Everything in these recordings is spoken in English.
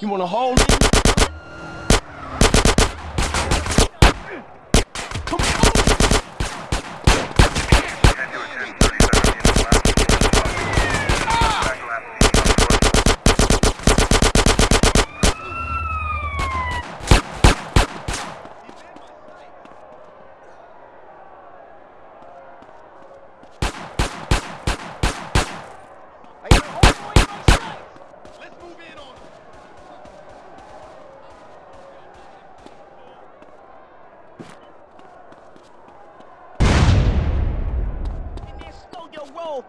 You wanna hold me?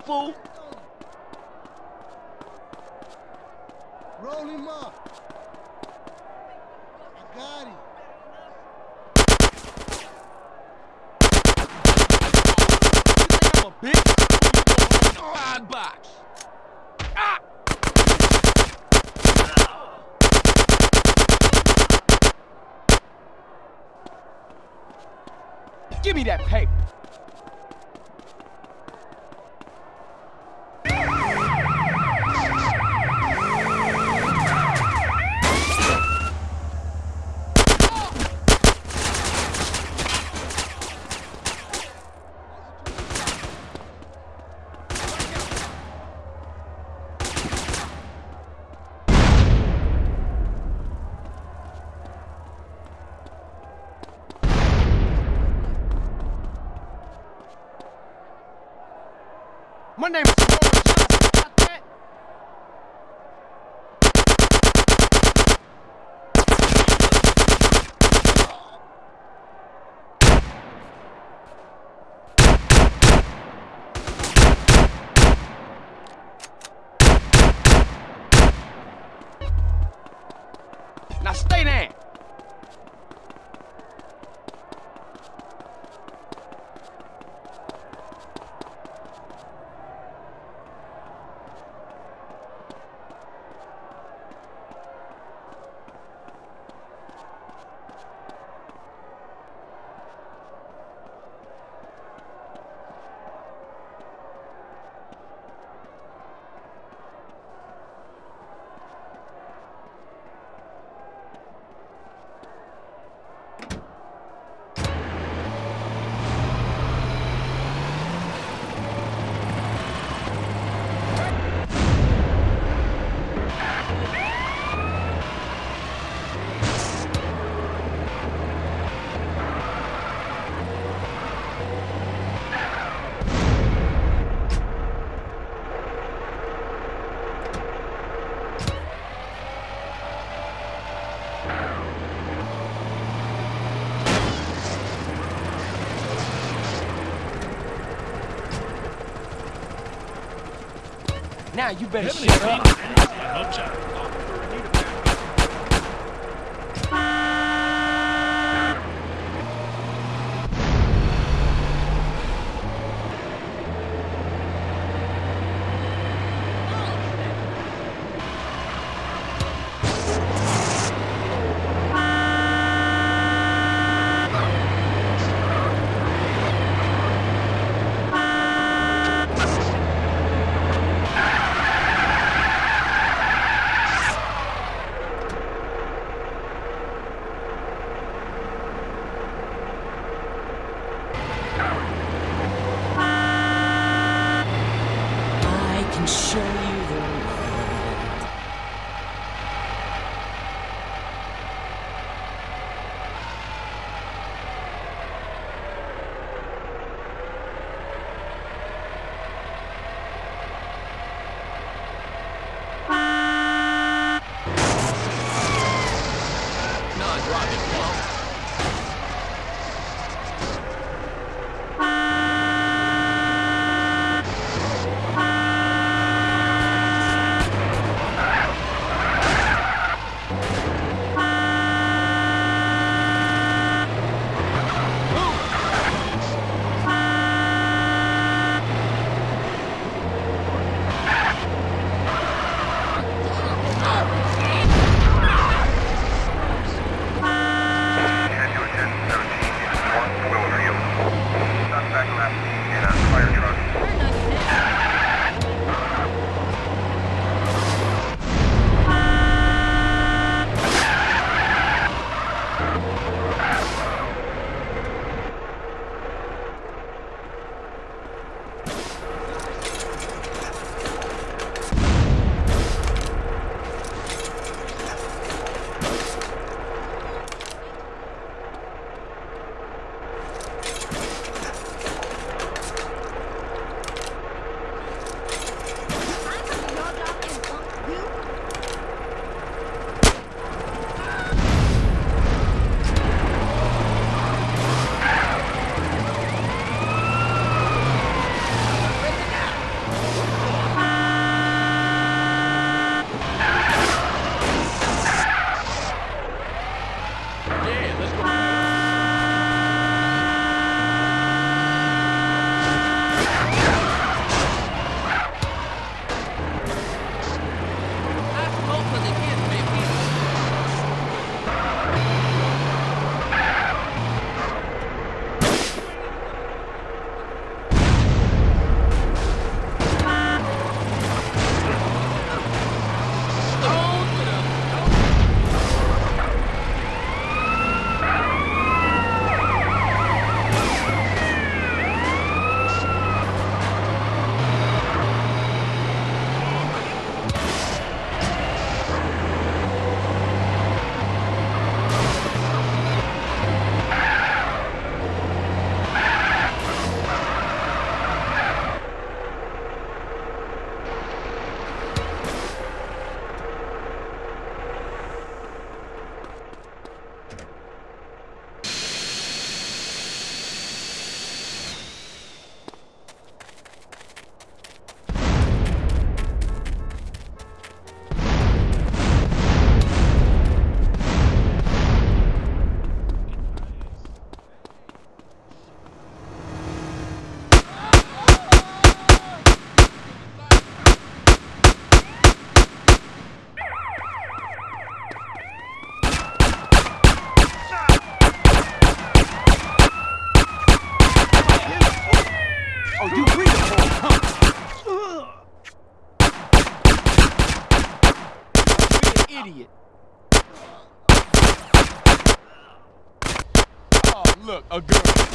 people? One name. Now you better shut up. Oh, you bring the ball, huh? You're an idiot. Oh, look, a girl.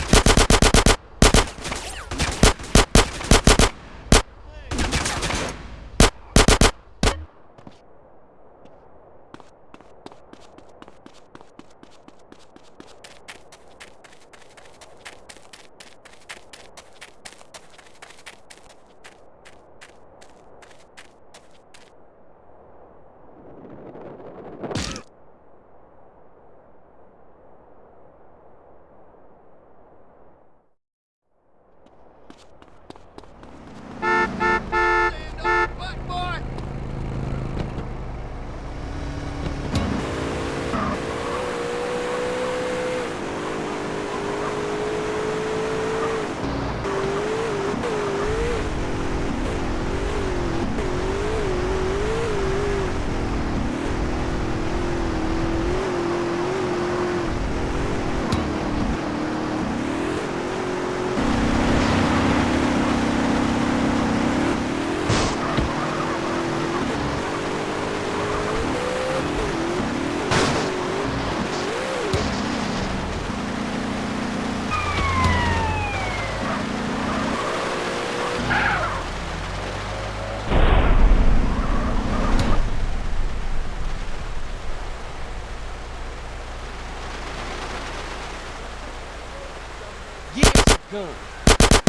Yeah, it's a gun.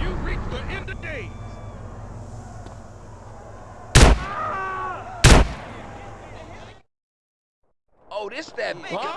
You reached the end of days! Oh,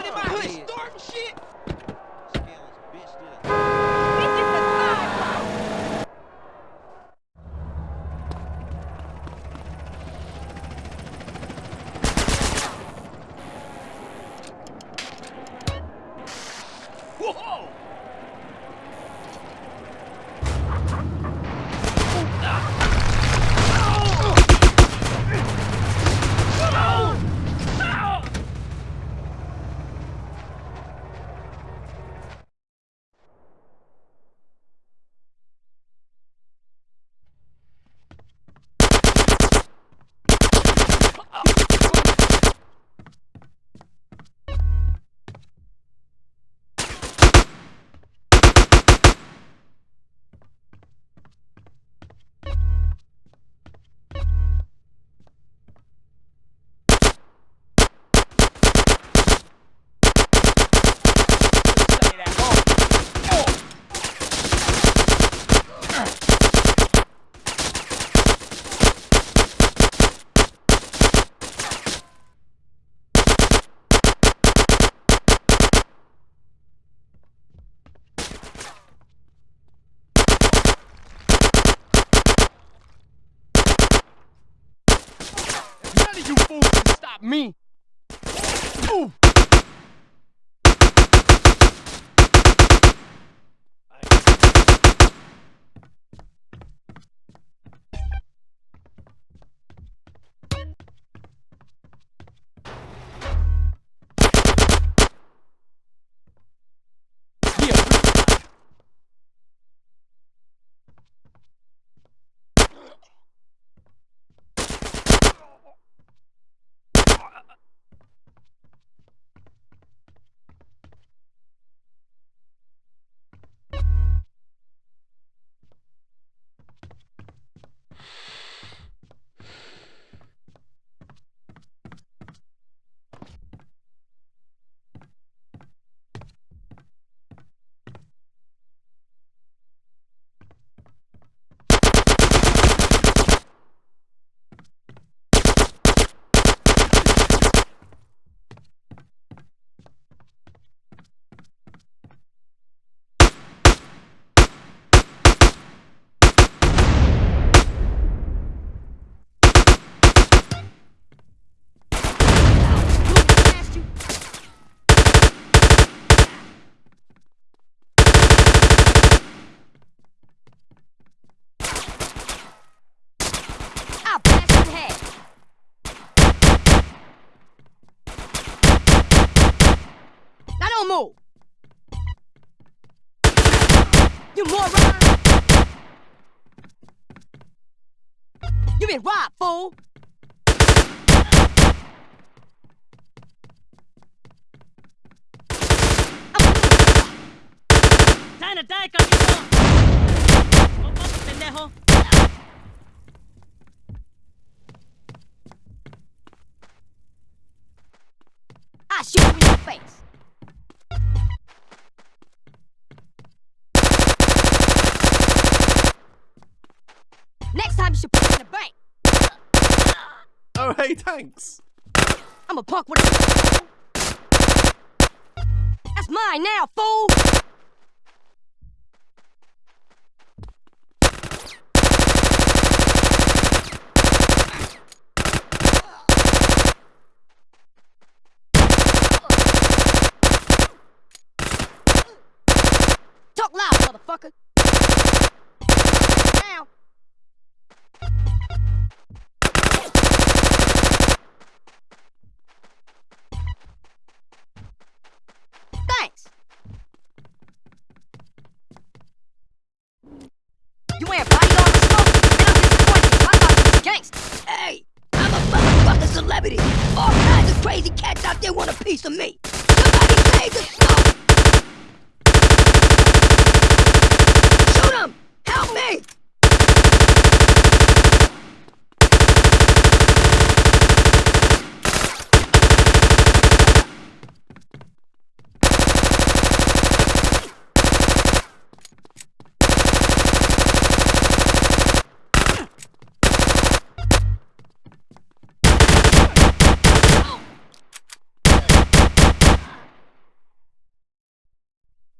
you fools can stop me. Ooh. Been robbed, fool! ¡Sana, die, cabrito! ¡Vamos, pendejo! I shoot you in your face. Hey, thanks. I'm a punk with a. That's mine now, fool! Celebrity. All kinds of crazy cats out there want a piece of me. Somebody save the smoke! Shoot him! Help me!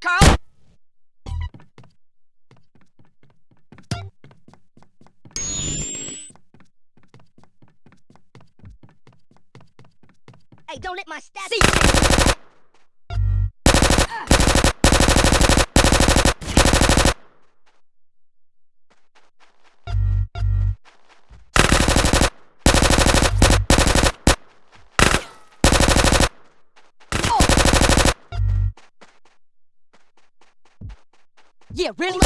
Carl! Hey, don't let my stats. See. Yeah, really?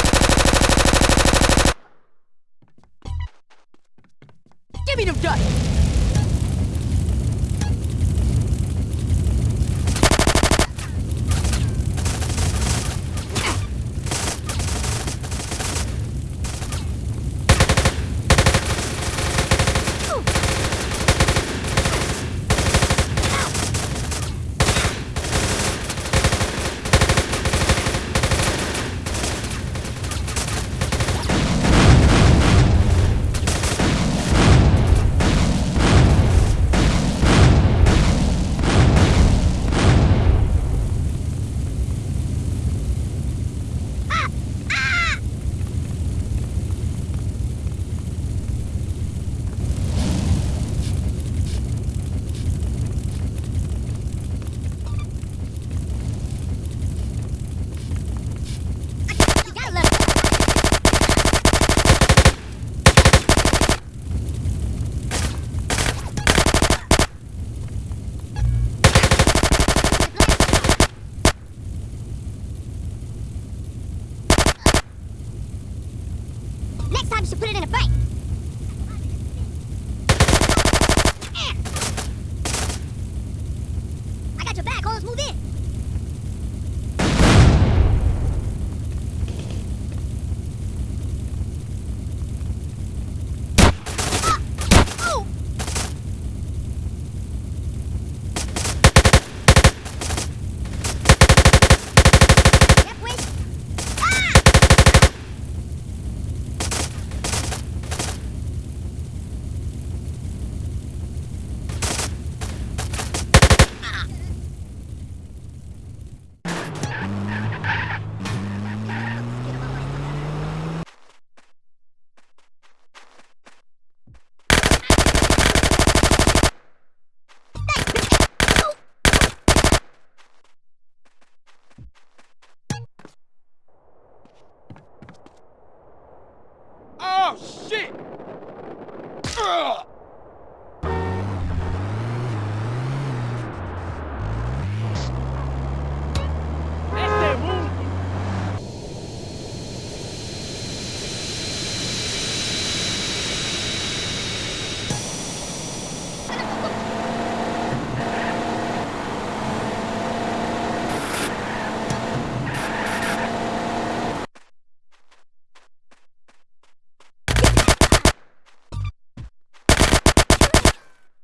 Give me them dust!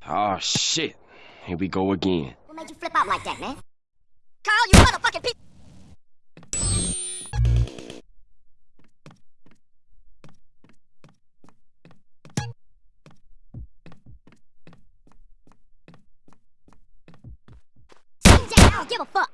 Oh shit. Here we go again. What made you flip out like that, man? Carl, you motherfucking piece. I don't give a fuck.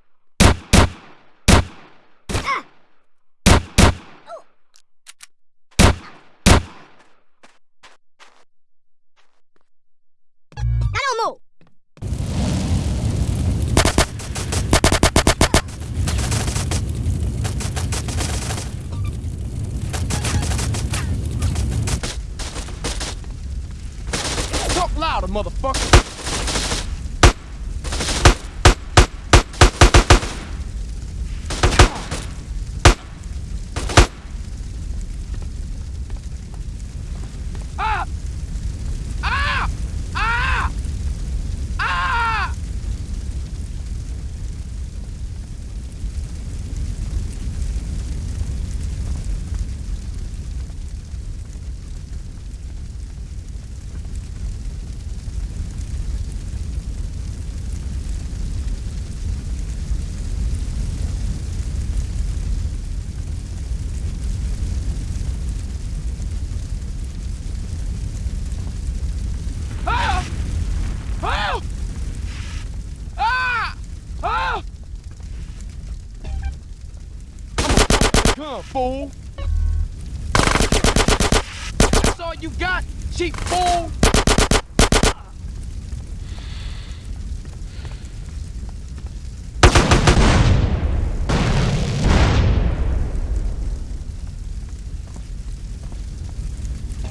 Fool! That's all you got, cheap fool!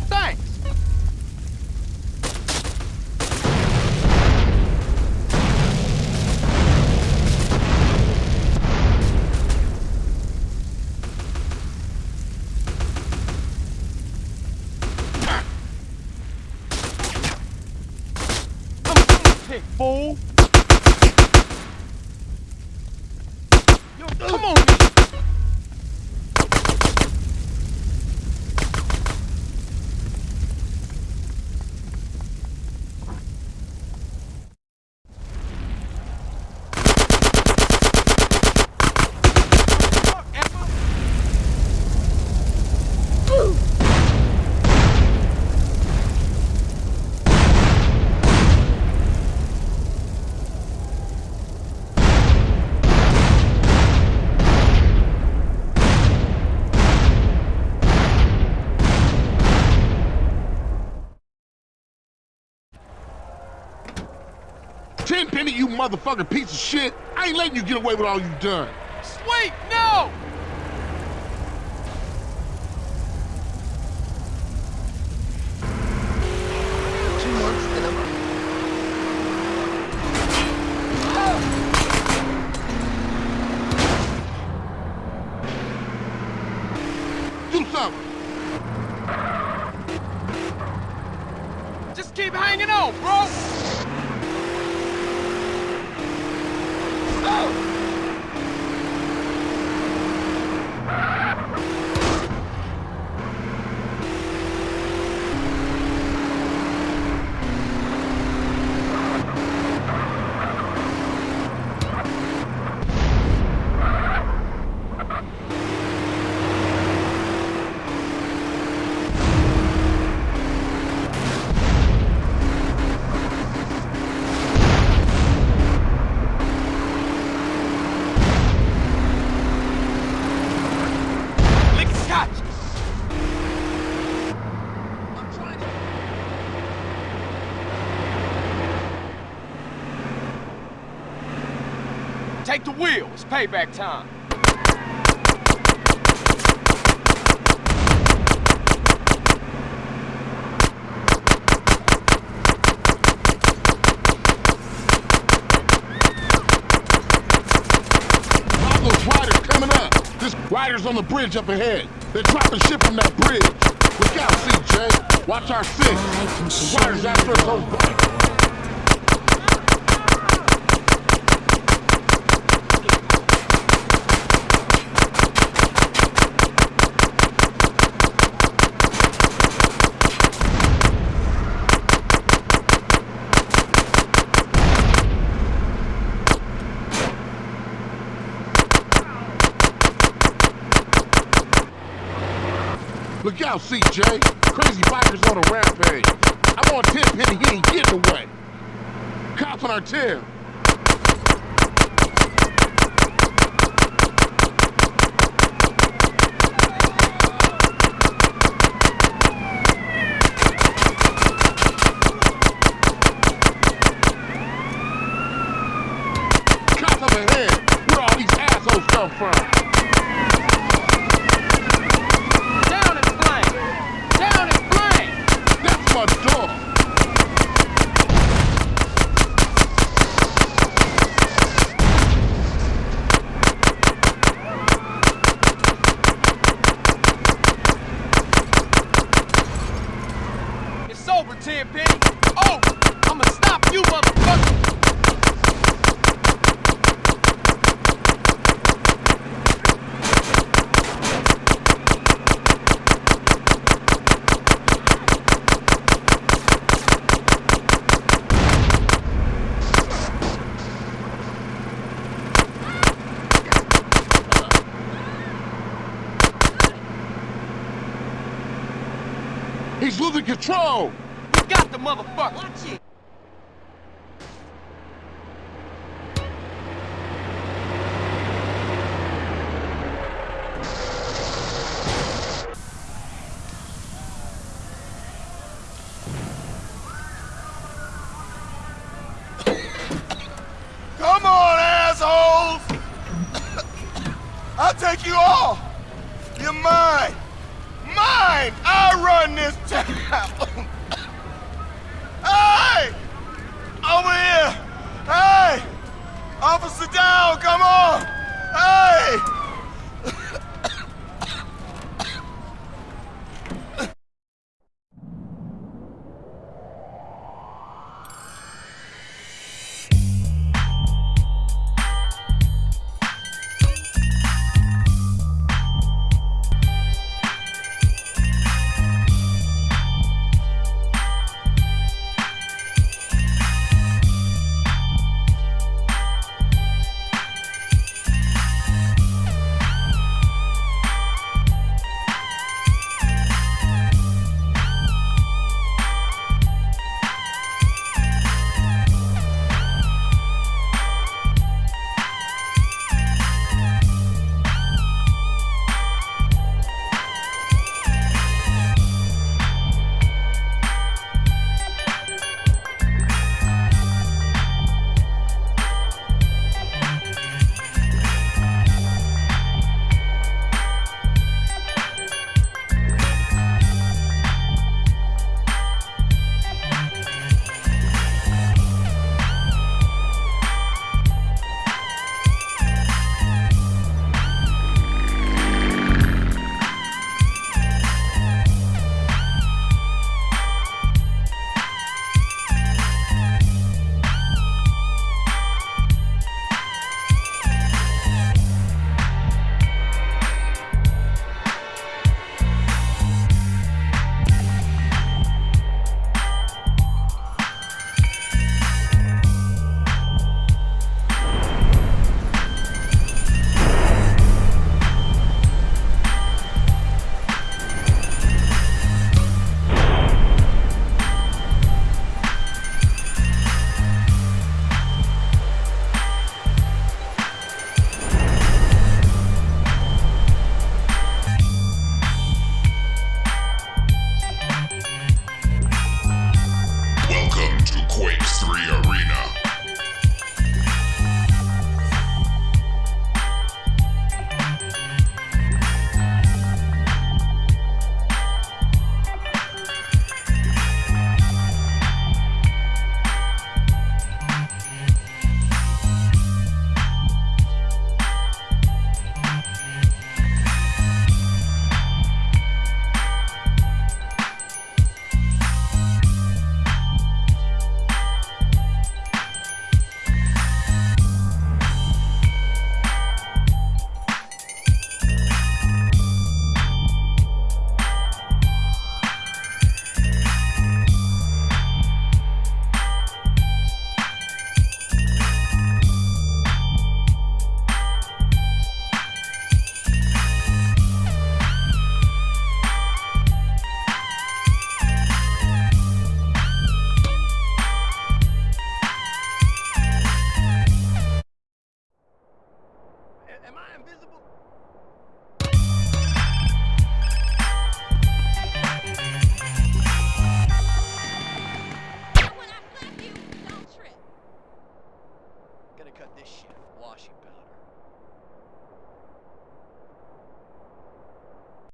Thanks! Pick, fool! Yo, come on, man. Fuck, Emma. Tenpenny, you motherfucking piece of shit. I ain't letting you get away with all you've done. Sweet, no! Take the wheel. It's payback time. Those riders on the bridge up ahead. They're dropping shit from that bridge. Look out, CJ. Watch our six. Riders after us over. Look out, CJ. Crazy bikers on a rampage. I'm on 10 penny, he ain't getting away. Cops on our tail. Cops up ahead. Where all these assholes come from? Down in flame! Down in flame! That's my dog. It's over, Tenpenny. Oh, I'ma stop you, motherfucker. Control. You got the motherfucker. Watch it. Come on, assholes! I'll take you all! You're mine! Mine! I run this town! hey! Over here! Hey! Officer come on!